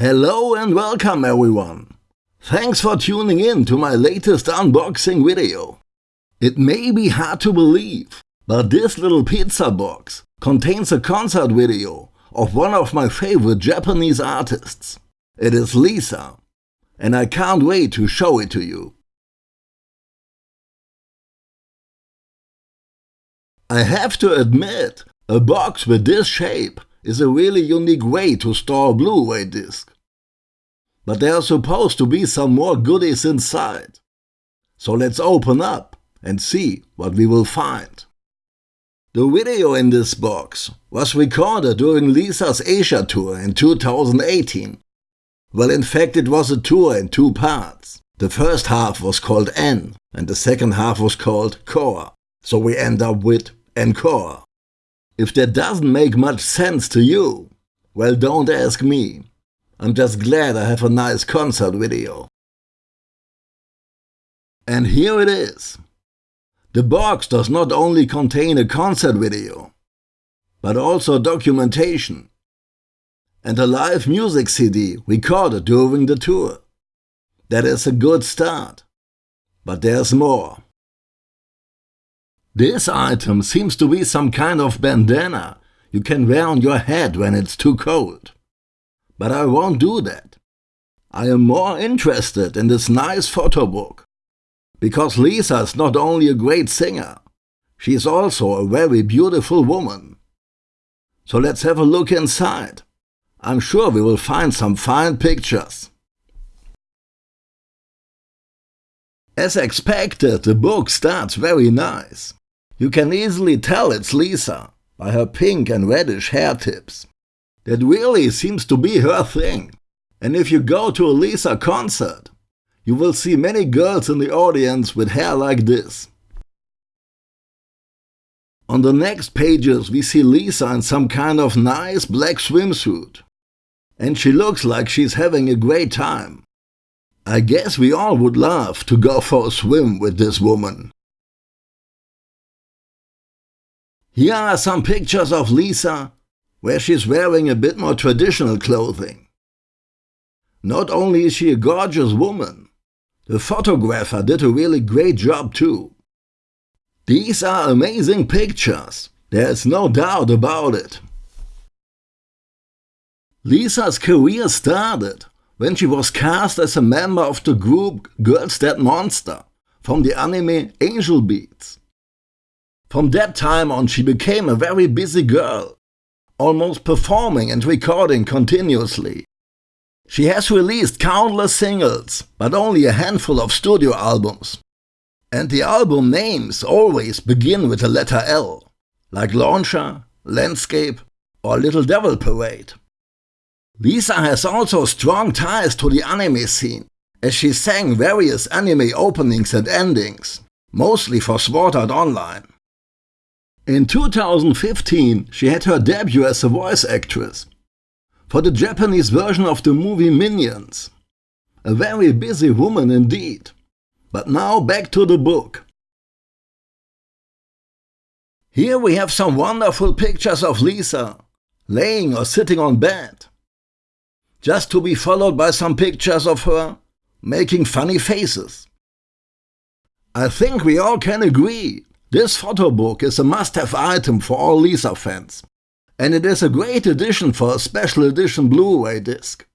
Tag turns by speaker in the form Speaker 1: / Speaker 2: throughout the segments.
Speaker 1: Hello and welcome everyone. Thanks for tuning in to my latest unboxing video. It may be hard to believe, but this little pizza box contains a concert video of one of my favorite Japanese artists. It is Lisa, and I can't wait to show it to you. I have to admit, a box with this shape is a really unique way to store a Blu-ray disc. But there are supposed to be some more goodies inside. So let's open up and see what we will find. The video in this box was recorded during Lisa's Asia tour in 2018. Well, in fact, it was a tour in two parts. The first half was called N and the second half was called Core. So we end up with Encore. If that doesn't make much sense to you, well don't ask me. I'm just glad I have a nice concert video. And here it is. The box does not only contain a concert video, but also documentation and a live music CD recorded during the tour. That is a good start, but there's more. This item seems to be some kind of bandana you can wear on your head when it's too cold. But I won't do that. I am more interested in this nice photo book. Because Lisa is not only a great singer, she is also a very beautiful woman. So let's have a look inside. I'm sure we will find some fine pictures. As expected, the book starts very nice. You can easily tell it's Lisa by her pink and reddish hair tips. That really seems to be her thing. And if you go to a Lisa concert, you will see many girls in the audience with hair like this. On the next pages we see Lisa in some kind of nice black swimsuit. And she looks like she's having a great time. I guess we all would love to go for a swim with this woman. Here are some pictures of Lisa, where she's wearing a bit more traditional clothing. Not only is she a gorgeous woman, the photographer did a really great job too. These are amazing pictures, there's no doubt about it. Lisa's career started when she was cast as a member of the group Girls Dead Monster from the anime Angel Beats. From that time on she became a very busy girl, almost performing and recording continuously. She has released countless singles, but only a handful of studio albums. And the album names always begin with the letter L, like Launcher, Landspace or Little Devil Parade. Lisa has also strong ties to the anime scene, as she sang various anime openings and endings, mostly for Sword Art Online. In 2015, she had her debut as a voice actress for the Japanese version of the movie Minions. A very busy woman indeed. But now back to the book. Here we have some wonderful pictures of Lisa, laying or sitting on bed. Just to be followed by some pictures of her making funny faces. I think we all can agree this photo book is a must-have item for all Lisa fans. And it is a great addition for a special edition Blu-ray disc.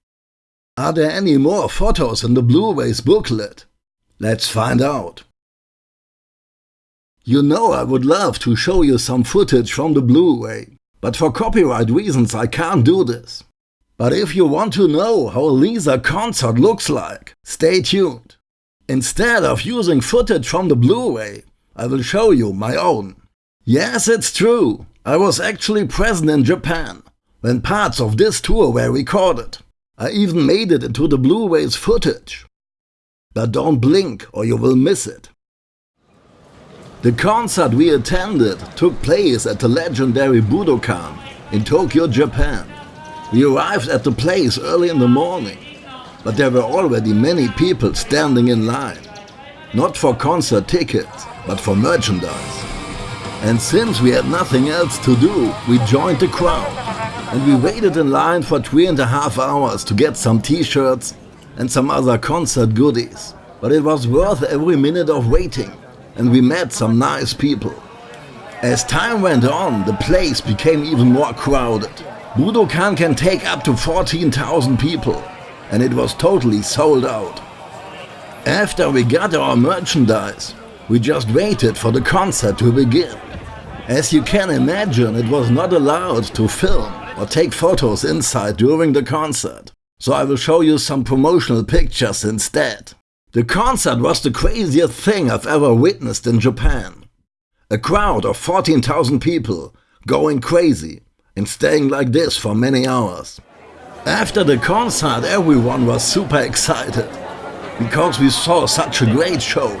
Speaker 1: Are there any more photos in the Blu-ray's booklet? Let's find out. You know I would love to show you some footage from the Blu-ray, but for copyright reasons I can't do this. But if you want to know how a Lisa concert looks like, stay tuned. Instead of using footage from the Blu-ray, I will show you my own. Yes, it's true. I was actually present in Japan when parts of this tour were recorded. I even made it into the Blu-ray's footage. But don't blink or you will miss it. The concert we attended took place at the legendary Budokan in Tokyo, Japan. We arrived at the place early in the morning, but there were already many people standing in line. Not for concert tickets, but for merchandise. And since we had nothing else to do, we joined the crowd and we waited in line for three and a half hours to get some t-shirts and some other concert goodies. But it was worth every minute of waiting and we met some nice people. As time went on, the place became even more crowded. Budokan can take up to 14,000 people and it was totally sold out. After we got our merchandise, we just waited for the concert to begin. As you can imagine, it was not allowed to film or take photos inside during the concert. So I will show you some promotional pictures instead. The concert was the craziest thing I've ever witnessed in Japan. A crowd of 14,000 people going crazy and staying like this for many hours. After the concert everyone was super excited because we saw such a great show.